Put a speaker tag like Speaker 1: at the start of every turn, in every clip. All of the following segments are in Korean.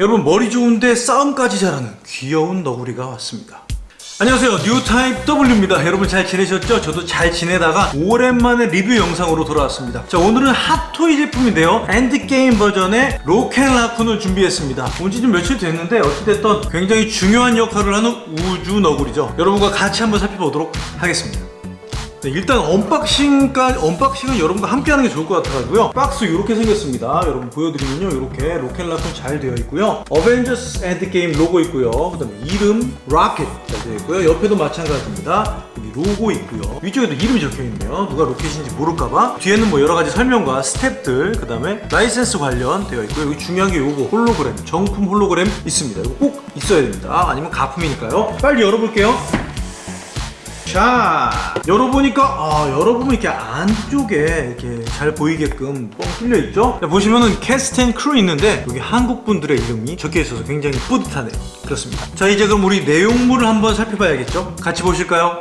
Speaker 1: 여러분 머리 좋은데 싸움까지 잘하는 귀여운 너구리가 왔습니다. 안녕하세요. 뉴타입 W입니다. 여러분 잘 지내셨죠? 저도 잘 지내다가 오랜만에 리뷰 영상으로 돌아왔습니다. 자 오늘은 핫토이 제품인데요. 엔드게임 버전의 로켓라쿤을 준비했습니다. 온지 좀 며칠 됐는데 어찌됐든 굉장히 중요한 역할을 하는 우주 너구리죠. 여러분과 같이 한번 살펴보도록 하겠습니다 네, 일단 unboxing까지 unboxing은 여러분과 함께 하는 게 좋을 것 같아가지고요. 박스 이렇게 생겼습니다. 여러분 보여드리면요. 이렇게 로켓라쿤 잘 되어 있고요. 어벤져스 엔드게임 로고 있고요. 그 다음에 이름 로켓 잘 되어 있고요. 옆에도 마찬가지입니다. 여기 로고 있고요. 위쪽에도 이름이 적혀 있네요. 누가 로켓인지 모를까봐. 뒤에는 뭐 여러 가지 설명과 스태프들 그 다음에 라이센스 관련 되어 있고요. 여기 중요한 게 요거. 홀로그램 정품 홀로그램 있습니다. 이거 꼭 있어야 됩니다. 아니면 가품이니까요. 빨리 열어볼게요 자 열어보니까 아 열어보면 이렇게 안쪽에 이렇게 잘 보이게끔 뻥 뚫려 있죠? 자, 보시면은 cast and crew 있는데 여기 한국 분들의 이름이 적혀 있어서 굉장히 뿌듯하네요. 그렇습니다. 자 이제 그럼 우리 내용물을 한번 살펴봐야겠죠? 같이 보실까요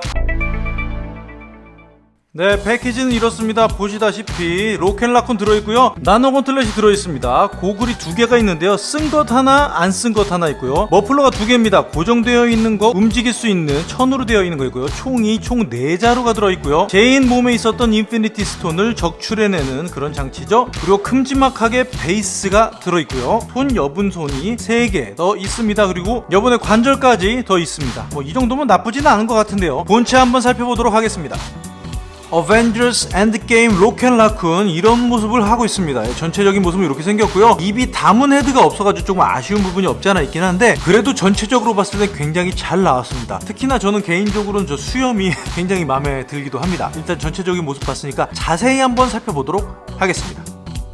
Speaker 1: 네 패키지는 이렇습니다. 보시다시피 로켓라쿤 들어있고요. 나노 gauntlet이 들어있습니다. 고글이 두 개가 있는데요. 쓴 것 하나 안 쓴 것 하나 있고요. 머플러가 두 개입니다. 고정되어 있는 거 움직일 수 있는 천으로 되어 있는 거 있고요. 총이 총 4자루가 들어있고요. 제인 몸에 있었던 Infinity Stone을 적출해내는 그런 장치죠. 그리고 큼지막하게 베이스가 들어있고요. 손 여분 손이 3개 더 있습니다. 그리고 여분의 관절까지 더 있습니다. 뭐 이 정도면 나쁘지는 않은 것 같은데요. 본체 한번 살펴보도록 하겠습니다 어벤져스 엔드게임 로켓라쿤 이런 모습을 하고 있습니다. 전체적인 모습은 이렇게 생겼고요. 입이 다문 헤드가 없어가지고 조금 아쉬운 부분이 없지 않아 있긴 한데 그래도 전체적으로 봤을 때 굉장히 잘 나왔습니다. 특히나 저는 개인적으로는 저 수염이 굉장히 마음에 들기도 합니다. 일단 전체적인 모습 봤으니까 자세히 한번 살펴보도록 하겠습니다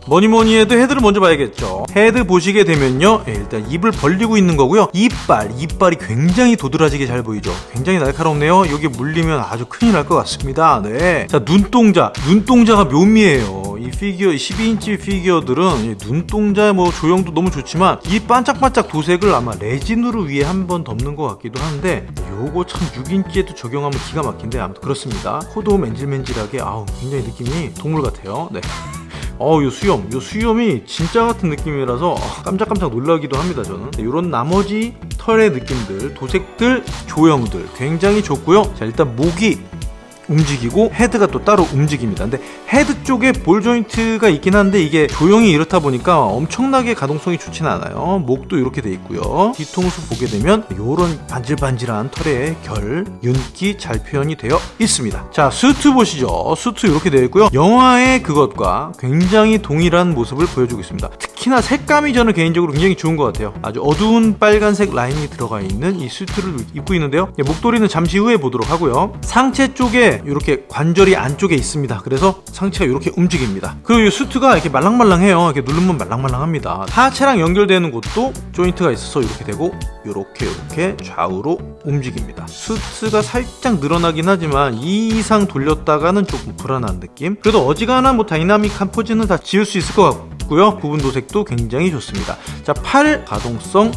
Speaker 1: 뭐니뭐니 해도 헤드를 먼저 봐야겠죠. 헤드 보시게 되면요. 예, 일단 입을 벌리고 있는 거고요. 이빨 이빨이 굉장히 도드라지게 잘 보이죠. 굉장히 날카롭네요. 여기 물리면 아주 큰일 날 것 같습니다. 네 자 눈동자. 눈동자가 묘미해요. 이 피규어 12인치 피규어들은 눈동자 뭐 조형도 너무 좋지만 이 반짝반짝 도색을 아마 레진으로 위에 한 번 덮는 것 같기도 한데 요거 참 6인치에도 적용하면 기가 막힌데 아무튼 그렇습니다. 코도 맨질맨질하게. 아우 굉장히 느낌이 동물 같아요. 네 어요 수염 요 수염이 진짜 같은 느낌이라서 깜짝깜짝 놀라기도 합니다 저는. 이런 나머지 털의 느낌들 도색들 조형들 굉장히 좋고요. 자 일단 목이 움직이고 헤드가 또 따로 움직입니다. 근데 헤드 쪽에 ball joint가 있긴 한데 이게 조형이 이렇다 보니까 엄청나게 가동성이 좋지는 않아요. 목도 이렇게 돼 있고요. 뒤통수 보게 되면 이런 반질반질한 털의 결, 윤기 잘 표현이 되어 있습니다. 자 수트 보시죠. 수트 이렇게 되어 있고요. 영화의 그것과 굉장히 동일한 모습을 보여주고 있습니다 특히나 색감이 저는 개인적으로 굉장히 좋은 것 같아요. 아주 어두운 빨간색 라인이 들어가 있는 이 수트를 입고 있는데요. 목도리는 잠시 후에 보도록 하고요. 상체 쪽에 이렇게 관절이 안쪽에 있습니다. 그래서 상체가 이렇게 움직입니다. 그리고 이 수트가 이렇게 말랑말랑해요. 이렇게 누르면 말랑말랑합니다. 하체랑 연결되는 곳도 조인트가 있어서 이렇게 되고 이렇게 이렇게 좌우로 움직입니다. 수트가 살짝 늘어나긴 하지만 이 이상 돌렸다가는 조금 불안한 느낌? 그래도 어지간한 뭐 다이나믹한 포즈는 다 지을 수 있을 것 같고 요. 부분 도색도 굉장히 좋습니다. 자 팔 가동성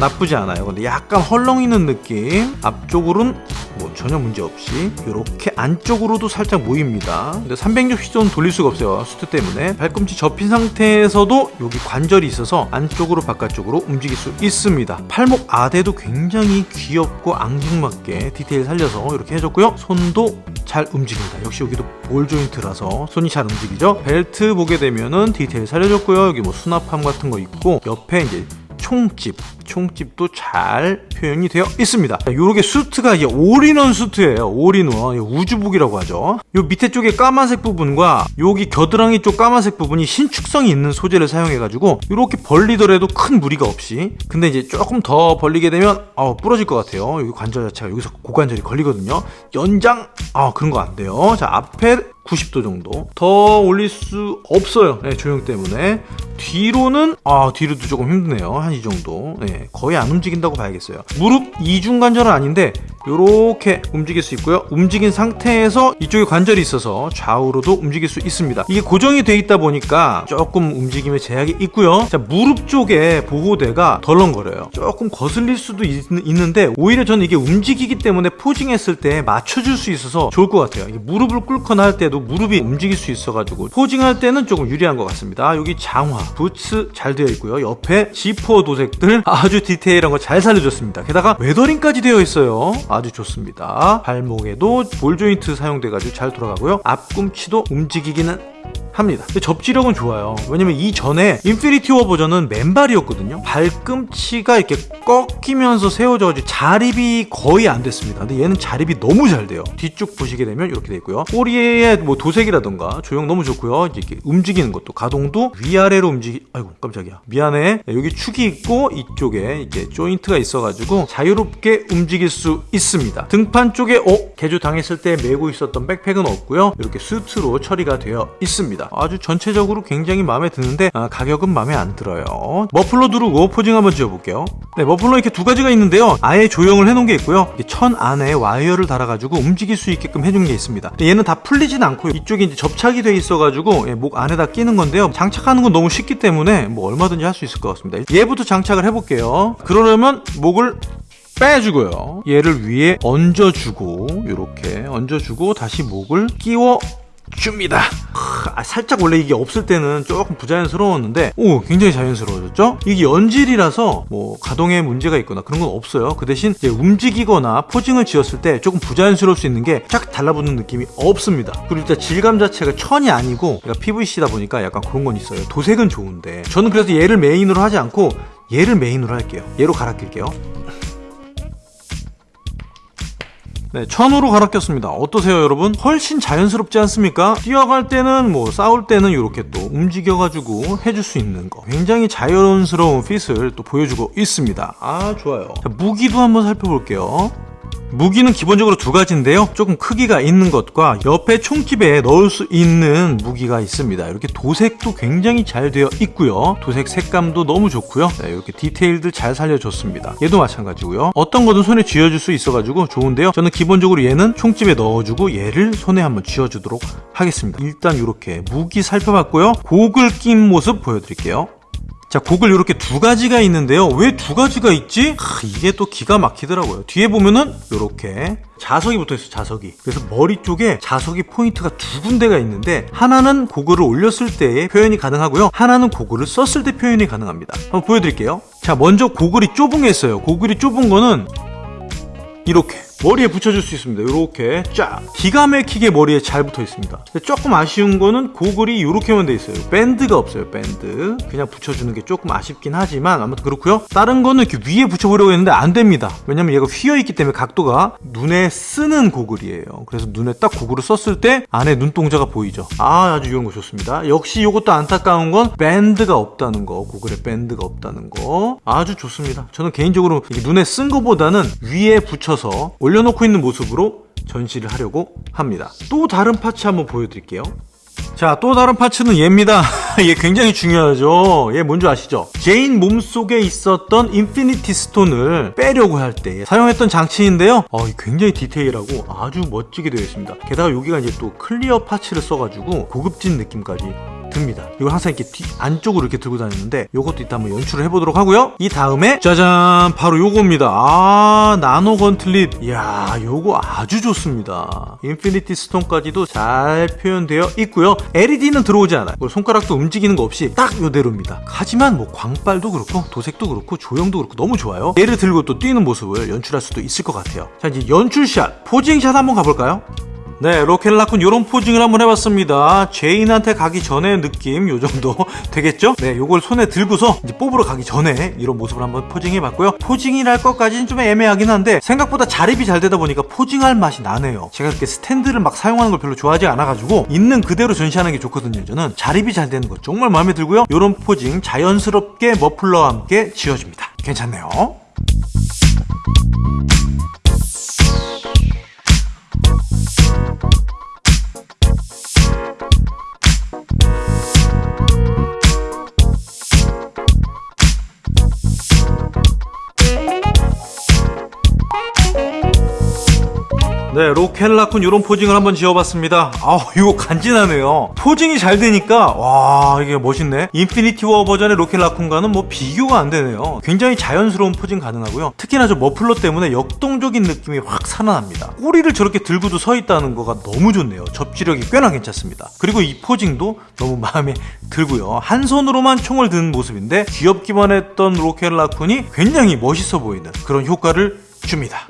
Speaker 1: 나쁘지 않아요. 근데 약간 헐렁이는 느낌. 앞쪽으로는 뭐 전혀 문제 없이 이렇게 안쪽으로도 살짝 모입니다. 근데 360도는 돌릴 수가 없어요. 수트 때문에. 발꿈치 접힌 상태에서도 여기 관절이 있어서 안쪽으로 바깥쪽으로 움직일 수 있습니다. 팔목 아대도 굉장히 귀엽고 앙증맞게 디테일 살려서 이렇게 해줬고요. 손도 잘 움직입니다. 역시 여기도 볼 조인트라서 손이 잘 움직이죠? 벨트 보게 되면은 디테일 살려줬고요. 여기 뭐 수납함 같은 거 있고 옆에 이제 총집 총집도 잘 표현이 되어 있습니다. 이렇게 수트가 이게 올인원 수트예요. 올인원. 우주복이라고 하죠. 요 밑에 쪽에 까만색 부분과 여기 겨드랑이 쪽 까만색 부분이 신축성이 있는 소재를 사용해 가지고 이렇게 벌리더라도 큰 무리가 없이 근데 이제 조금 더 벌리게 되면 어, 부러질 것 같아요. 여기 관절 자체가 여기서 고관절이 걸리거든요. 연장 아 그런 거 안 돼요. 자 앞에 90도 정도. 더 올릴 수 없어요. 네, 조형 때문에. 뒤로는 아 뒤로도 조금 힘드네요. 한 이 정도. 네, 거의 안 움직인다고 봐야겠어요. 무릎 이중 관절은 아닌데 이렇게 움직일 수 있고요. 움직인 상태에서 이쪽에 관절이 있어서 좌우로도 움직일 수 있습니다. 이게 고정이 돼 있다 보니까 조금 움직임에 제약이 있고요. 자 무릎 쪽에 보호대가 덜렁거려요. 조금 거슬릴 수도 있, 는데 오히려 저는 이게 움직이기 때문에 포징했을 때 맞춰줄 수 있어서 좋을 것 같아요. 무릎을 꿇거나 할때 때도 무릎이 움직일 수 있어가지고 포징할 때는 조금 유리한 것 같습니다. 여기 장화, 부츠 잘 되어 있고요. 옆에 지퍼 도색들. 아주 디테일한 거 잘 살려줬습니다. 게다가 웨더링까지 되어 있어요. 아주 좋습니다. 발목에도 볼 조인트 사용돼가지고 잘 돌아가고요. 앞꿈치도 움직이기는 합니다. 접지력은 좋아요. 왜냐면 이전에 인피니티 워 버전은 맨발이었거든요. 발꿈치가 이렇게 꺾이면서 세워져가지고 자립이 거의 안 됐습니다. 근데 얘는 자립이 너무 잘 돼요. 뒤쪽 보시게 되면 이렇게 돼 있고요. 꼬리에 뭐 도색이라던가 조형 너무 좋고요. 이렇게 움직이는 것도 가동도 위아래로 움직이. 아이고 깜짝이야. 미안해. 여기 축이 있고 이쪽에 이렇게 조인트가 있어가지고 자유롭게 움직일 수 있습니다. 등판 쪽에 어 개조 당했을 때 메고 있었던 백팩은 없고요. 이렇게 수트로 처리가 되어 있습니다. 아주 전체적으로 굉장히 마음에 드는데 아, 가격은 마음에 안 들어요. 머플러 두르고 posing 한번 지어볼게요. 네, 머플러 이렇게 두 가지가 있는데요. 아예 조형을 해놓은 게 있고요. 천 안에 와이어를 달아가지고 움직일 수 있게끔 해준 게 있습니다. 얘는 다 풀리진 않고 이쪽에 이제 접착이 돼 있어가지고 예, 목 안에다 끼는 건데요. 장착하는 건 너무 쉽기 때문에 뭐 얼마든지 할 수 있을 것 같습니다. 얘부터 장착을 해볼게요. 그러려면 목을 빼주고요. 얘를 위에 얹어주고 이렇게 얹어주고 다시 목을 끼워 줍니다. 아, 살짝 원래 이게 없을 때는 조금 부자연스러웠는데 오 굉장히 자연스러워졌죠? 이게 연질이라서 뭐 가동에 문제가 있거나 그런 건 없어요. 그 대신 움직이거나 posing을 지었을 때 조금 부자연스러울 수 있는 게 쫙 달라붙는 느낌이 없습니다. 그리고 일단 질감 자체가 천이 아니고 그러니까 PVC다 보니까 약간 그런 건 있어요. 도색은 좋은데 저는 그래서 얘를 메인으로 하지 않고 얘를 메인으로 할게요. 얘로 갈아 낄게요. 네, 천으로 갈아 꼈습니다. 어떠세요, 여러분? 훨씬 자연스럽지 않습니까? 뛰어갈 때는 뭐 싸울 때는 이렇게 또 움직여가지고 해줄 수 있는 거. 굉장히 자연스러운 핏을 또 보여주고 있습니다. 아, 좋아요. 자, 무기도 한번 살펴볼게요. 무기는 기본적으로 두 가지인데요. 조금 크기가 있는 것과 옆에 총집에 넣을 수 있는 무기가 있습니다. 이렇게 도색도 굉장히 잘 되어 있고요. 도색 색감도 너무 좋고요. 네, 이렇게 디테일들 잘 살려줬습니다. 얘도 마찬가지고요. 어떤 거든 손에 쥐어줄 수 있어가지고 좋은데요. 저는 기본적으로 얘는 총집에 넣어주고 얘를 손에 한번 쥐어주도록 하겠습니다. 일단 이렇게 무기 살펴봤고요. 고글 낀 모습 보여드릴게요. 자, 곡을 이렇게 두 가지가 있는데요. 왜 두 가지가 있지? 하, 이게 또 기가 막히더라고요. 뒤에 보면은 이렇게 자석이 붙어 있어요, 자석이. 그래서 머리 쪽에 자석이 포인트가 두 군데가 있는데 하나는 고글을 올렸을 때 표현이 가능하고요. 하나는 고글을 썼을 때 표현이 가능합니다. 한번 보여드릴게요. 자, 먼저 고글이 좁은 게 있어요. 고글이 좁은 거는 이렇게 머리에 붙여줄 수 있습니다. 이렇게 쫙 기가 막히게 머리에 잘 붙어 있습니다. 조금 아쉬운 거는 고글이 이렇게만 돼 있어요. 밴드가 없어요. 밴드 그냥 붙여주는 게 조금 아쉽긴 하지만 아무튼 그렇고요. 다른 거는 이렇게 위에 붙여보려고 했는데 안 됩니다. 왜냐면 얘가 휘어 있기 때문에 각도가 눈에 쓰는 고글이에요. 그래서 눈에 딱 고글을 썼을 때 안에 눈동자가 보이죠. 아 아주 이런 거 좋습니다. 역시 이것도 안타까운 건 밴드가 없다는 거. 고글에 밴드가 없다는 거 아주 좋습니다. 저는 개인적으로 눈에 쓴 거보다는 위에 붙여서 올려놓고 있는 모습으로 전시를 하려고 합니다. 또 다른 파츠 한번 보여드릴게요. 자, 또 다른 parts는 얘입니다. 얘 굉장히 중요하죠. 얘 뭔지 아시죠? 제인 몸속에 있었던 인피니티 스톤을 빼려고 할 때 사용했던 장치인데요. 어, 굉장히 디테일하고 아주 멋지게 되어 있습니다. 게다가 여기가 이제 또 clear parts를 써가지고 고급진 느낌까지 듭니다. 이걸 항상 이렇게 뒤, 안쪽으로 이렇게 들고 다니는데 이것도 이따 한번 연출을 해보도록 하고요. 이 다음에 짜잔 바로 요겁니다. 아 나노 gauntlet 이야 요거 아주 좋습니다. 인피니티 스톤까지도 잘 표현되어 있고요. LED는 들어오지 않아요. 손가락도 움직이는 거 없이 딱 요대로입니다. 하지만 뭐 광빨도 그렇고 도색도 그렇고 조형도 그렇고 너무 좋아요. 얘를 들고 또 뛰는 모습을 연출할 수도 있을 것 같아요. 자 이제 연출샷 posing샷 한번 가볼까요? 네, 로켓라쿤 요런 posing을 한번 해봤습니다. 제인한테 가기 전에 느낌 요 정도 되겠죠? 네, 요걸 손에 들고서 이제 뽑으러 가기 전에 이런 모습을 한번 posing해봤고요. posing이랄 것까지는 좀 애매하긴 한데 생각보다 자립이 잘 되다 보니까 posing할 맛이 나네요. 제가 그렇게 스탠드를 막 사용하는 걸 별로 좋아하지 않아가지고 있는 그대로 전시하는 게 좋거든요. 저는 자립이 잘 되는 거 정말 마음에 들고요. 요런 posing 자연스럽게 머플러와 함께 지어줍니다. 괜찮네요. 네, 로켓라쿤 이런 posing을 한번 지어봤습니다. 아, 이거 간지나네요. posing이 잘 되니까 와 이게 멋있네. 인피니티 워 버전의 로켓라쿤과는 뭐 비교가 안 되네요. 굉장히 자연스러운 posing 가능하고요. 특히나 저 머플러 때문에 역동적인 느낌이 확 살아납니다. 꼬리를 저렇게 들고도 서 있다는 거가 너무 좋네요. 접지력이 꽤나 괜찮습니다. 그리고 이 posing도 너무 마음에 들고요. 한 손으로만 총을 든 모습인데 귀엽기만 했던 로켓라쿤이 굉장히 멋있어 보이는 그런 효과를 줍니다.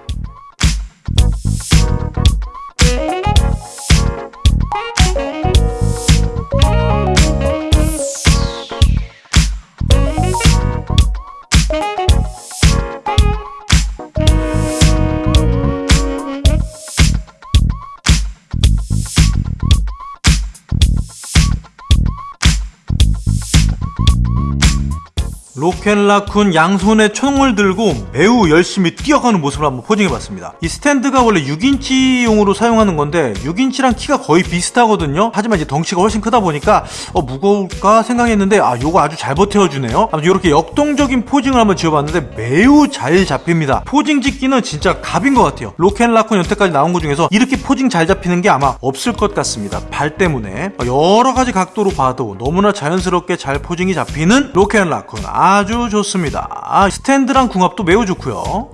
Speaker 1: 로켓라쿤 양손에 총을 들고 매우 열심히 뛰어가는 모습을 한번 posing해봤습니다. 이 스탠드가 원래 6인치용으로 사용하는 건데 6인치랑 키가 거의 비슷하거든요. 하지만 이제 덩치가 훨씬 크다 보니까 어, 무거울까 생각했는데 아 요거 아주 잘 버텨주네요. 아무튼 이렇게 역동적인 posing을 한번 지어봤는데 매우 잘 잡힙니다. posing 짓기는 진짜 갑인 것 같아요. 로켓라쿤 여태까지 나온 것 중에서 이렇게 posing 잘 잡히는 게 아마 없을 것 같습니다. 발 때문에 여러 가지 각도로 봐도 너무나 자연스럽게 잘 posing이 잡히는 로켓라쿤 아 아주 좋습니다. 아, 스탠드랑 궁합도 매우 좋고요.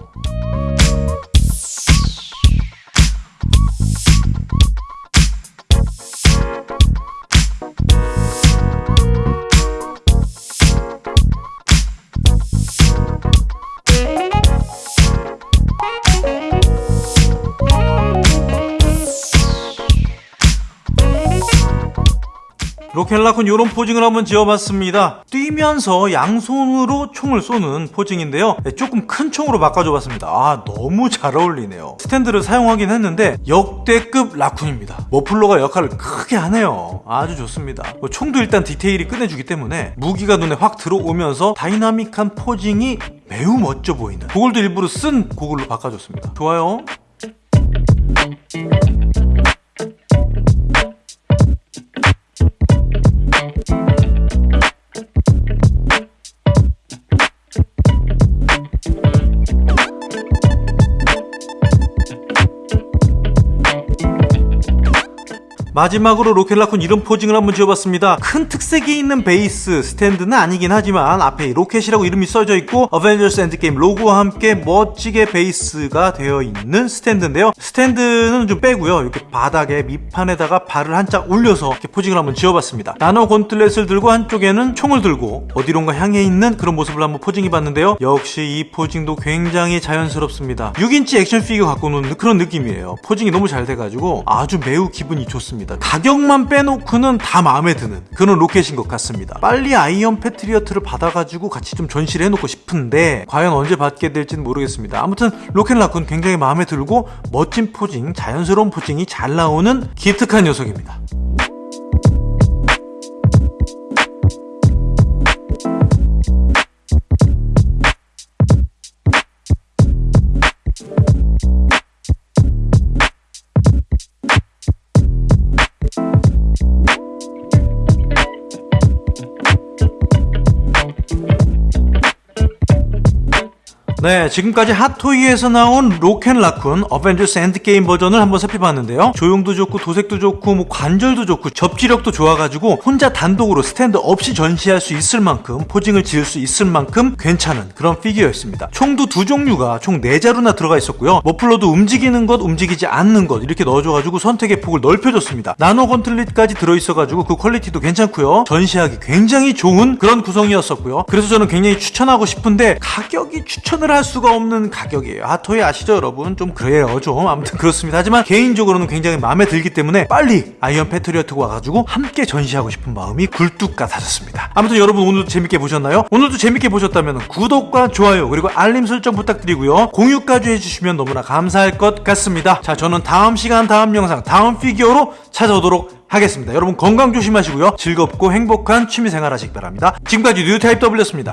Speaker 1: 로켓라쿤 이런 posing을 한번 지어봤습니다. 뛰면서 양손으로 총을 쏘는 posing인데요. 네, 조금 큰 총으로 바꿔줘봤습니다. 아 너무 잘 어울리네요. 스탠드를 사용하긴 했는데 역대급 라쿤입니다. 머플러가 역할을 크게 하네요. 아주 좋습니다. 뭐 총도 일단 디테일이 끝내주기 때문에 무기가 눈에 확 들어오면서 dynamic한 posing이 매우 멋져 보이는 고글도 일부러 쓴 고글로 바꿔줬습니다. 좋아요. 마지막으로 로켓라쿤 이런 posing을 한번 지어봤습니다. 큰 특색이 있는 베이스 스탠드는 아니긴 하지만 앞에 로켓이라고 이름이 써져 있고 어벤져스 엔드게임 로고와 함께 멋지게 베이스가 되어 있는 스탠드인데요. 스탠드는 좀 빼고요. 이렇게 바닥에 밑판에다가 발을 한짝 올려서 이렇게 posing을 한번 지어봤습니다. 나노 gauntlet을 들고 한쪽에는 총을 들고 어디론가 향해 있는 그런 모습을 한번 posing해봤는데요. 역시 이 posing도 굉장히 자연스럽습니다. 6인치 action figure 갖고 노는 그런 느낌이에요. posing이 너무 잘 돼가지고 아주 매우 기분이 좋습니다. 같습니다. 가격만 빼놓고는 다 마음에 드는 그런 로켓인 것 같습니다. 빨리 아이언 패트리어트를 받아가지고 같이 좀 전시를 해놓고 싶은데 과연 언제 받게 될지는 모르겠습니다. 아무튼 로켓 라쿤 굉장히 마음에 들고 멋진 포징, 자연스러운 포징이 잘 나오는 기특한 녀석입니다. 네, 지금까지 핫토이에서 나온 로켓라쿤 어벤져스 엔드게임 버전을 한번 살펴봤는데요. 조형도 좋고 도색도 좋고 뭐 관절도 좋고 접지력도 좋아가지고 혼자 단독으로 스탠드 없이 전시할 수 있을 만큼 posing을 지을 수 있을 만큼 괜찮은 그런 피규어였습니다. 총도 두 종류가 총 4자루나 들어가 있었고요. 머플러도 움직이는 것, 움직이지 않는 것 이렇게 넣어줘가지고 선택의 폭을 넓혀줬습니다. 나노 gauntlet까지 들어있어가지고 그 퀄리티도 괜찮고요. 전시하기 굉장히 좋은 그런 구성이었었고요. 그래서 저는 굉장히 추천하고 싶은데 가격이 추천을 할 수가 없는 가격이에요. 핫토이 아시죠 여러분? 좀 그래요 좀. 아무튼 그렇습니다. 하지만 개인적으로는 굉장히 마음에 들기 때문에 빨리 아이언 패트리어트가 와가지고 함께 전시하고 싶은 마음이 굴뚝 같아졌습니다. 아무튼 여러분 오늘도 재밌게 보셨나요? 오늘도 재밌게 보셨다면 구독과 좋아요 그리고 알림 설정 부탁드리고요. 공유까지 해주시면 너무나 감사할 것 같습니다. 자 저는 다음 시간 다음 영상 다음 피규어로 찾아오도록 하겠습니다. 여러분 건강 조심하시고요. 즐겁고 행복한 취미생활 하시기 바랍니다. 지금까지 뉴타입 W였습니다